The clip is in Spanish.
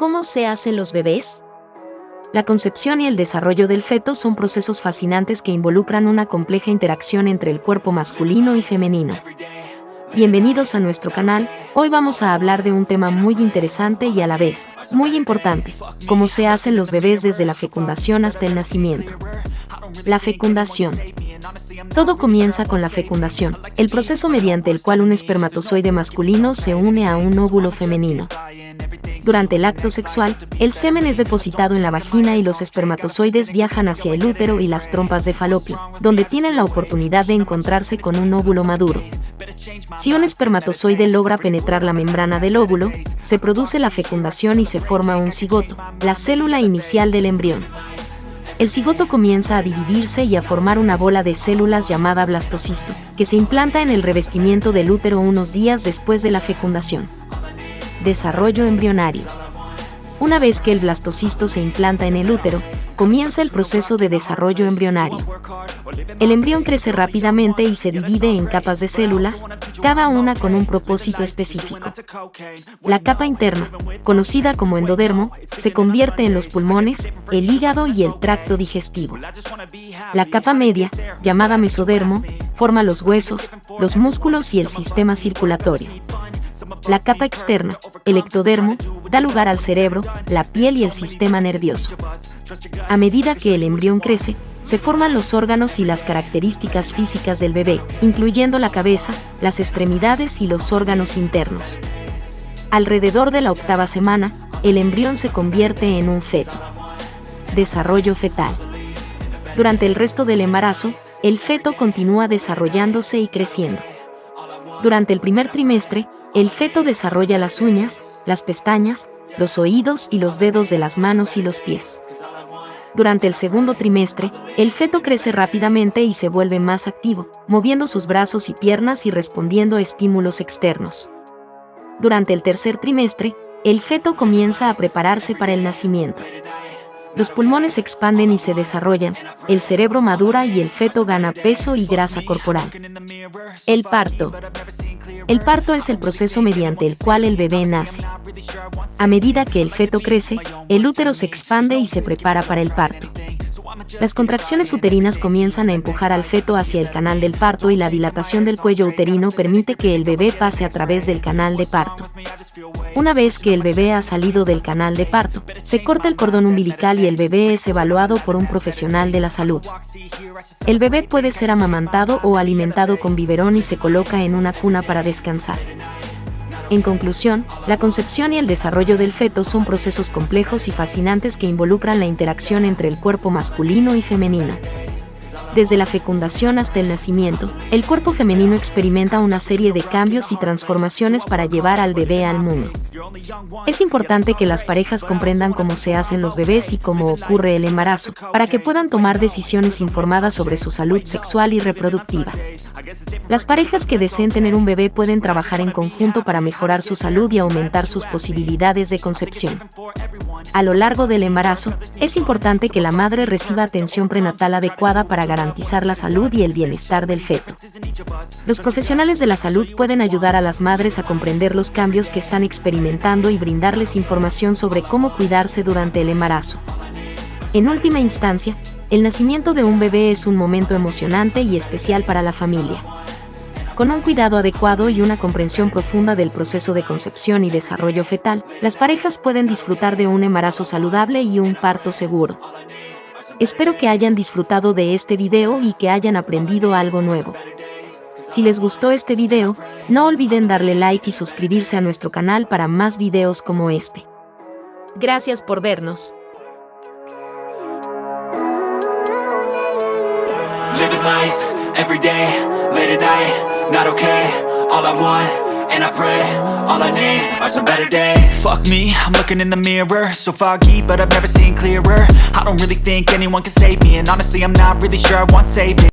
¿Cómo se hacen los bebés? La concepción y el desarrollo del feto son procesos fascinantes que involucran una compleja interacción entre el cuerpo masculino y femenino. Bienvenidos a nuestro canal, hoy vamos a hablar de un tema muy interesante y a la vez, muy importante, cómo se hacen los bebés desde la fecundación hasta el nacimiento. La fecundación. Todo comienza con la fecundación, el proceso mediante el cual un espermatozoide masculino se une a un óvulo femenino. Durante el acto sexual, el semen es depositado en la vagina y los espermatozoides viajan hacia el útero y las trompas de falopio, donde tienen la oportunidad de encontrarse con un óvulo maduro. Si un espermatozoide logra penetrar la membrana del óvulo, se produce la fecundación y se forma un cigoto, la célula inicial del embrión. El cigoto comienza a dividirse y a formar una bola de células llamada blastocisto, que se implanta en el revestimiento del útero unos días después de la fecundación. Desarrollo embrionario. Una vez que el blastocisto se implanta en el útero, comienza el proceso de desarrollo embrionario. El embrión crece rápidamente y se divide en capas de células, cada una con un propósito específico. La capa interna, conocida como endodermo, se convierte en los pulmones, el hígado y el tracto digestivo. La capa media, llamada mesodermo, forma los huesos, los músculos y el sistema circulatorio. La capa externa, el ectodermo, da lugar al cerebro, la piel y el sistema nervioso. A medida que el embrión crece, se forman los órganos y las características físicas del bebé, incluyendo la cabeza, las extremidades y los órganos internos. Alrededor de la octava semana, el embrión se convierte en un feto. Desarrollo fetal. Durante el resto del embarazo, el feto continúa desarrollándose y creciendo. Durante el primer trimestre, el feto desarrolla las uñas, las pestañas, los oídos y los dedos de las manos y los pies. Durante el segundo trimestre, el feto crece rápidamente y se vuelve más activo, moviendo sus brazos y piernas y respondiendo a estímulos externos. Durante el tercer trimestre, el feto comienza a prepararse para el nacimiento. Los pulmones se expanden y se desarrollan, el cerebro madura y el feto gana peso y grasa corporal. El parto. El parto es el proceso mediante el cual el bebé nace. A medida que el feto crece, el útero se expande y se prepara para el parto. Las contracciones uterinas comienzan a empujar al feto hacia el canal del parto y la dilatación del cuello uterino permite que el bebé pase a través del canal de parto. Una vez que el bebé ha salido del canal de parto, se corta el cordón umbilical y el bebé es evaluado por un profesional de la salud. El bebé puede ser amamantado o alimentado con biberón y se coloca en una cuna para descansar. En conclusión, la concepción y el desarrollo del feto son procesos complejos y fascinantes que involucran la interacción entre el cuerpo masculino y femenino. Desde la fecundación hasta el nacimiento, el cuerpo femenino experimenta una serie de cambios y transformaciones para llevar al bebé al mundo. Es importante que las parejas comprendan cómo se hacen los bebés y cómo ocurre el embarazo, para que puedan tomar decisiones informadas sobre su salud sexual y reproductiva. Las parejas que deseen tener un bebé pueden trabajar en conjunto para mejorar su salud y aumentar sus posibilidades de concepción. A lo largo del embarazo, es importante que la madre reciba atención prenatal adecuada para garantizar la salud y el bienestar del feto. Los profesionales de la salud pueden ayudar a las madres a comprender los cambios que están experimentando y brindarles información sobre cómo cuidarse durante el embarazo. En última instancia, el nacimiento de un bebé es un momento emocionante y especial para la familia. Con un cuidado adecuado y una comprensión profunda del proceso de concepción y desarrollo fetal, las parejas pueden disfrutar de un embarazo saludable y un parto seguro. Espero que hayan disfrutado de este video y que hayan aprendido algo nuevo. Si les gustó este video, no olviden darle like y suscribirse a nuestro canal para más videos como este. Gracias por vernos. Not okay All I want, and I pray All I need are some better days. Fuck me, I'm looking in the mirror So foggy, but I've never seen clearer. I don't really think anyone can save me And honestly, I'm not really sure I want saving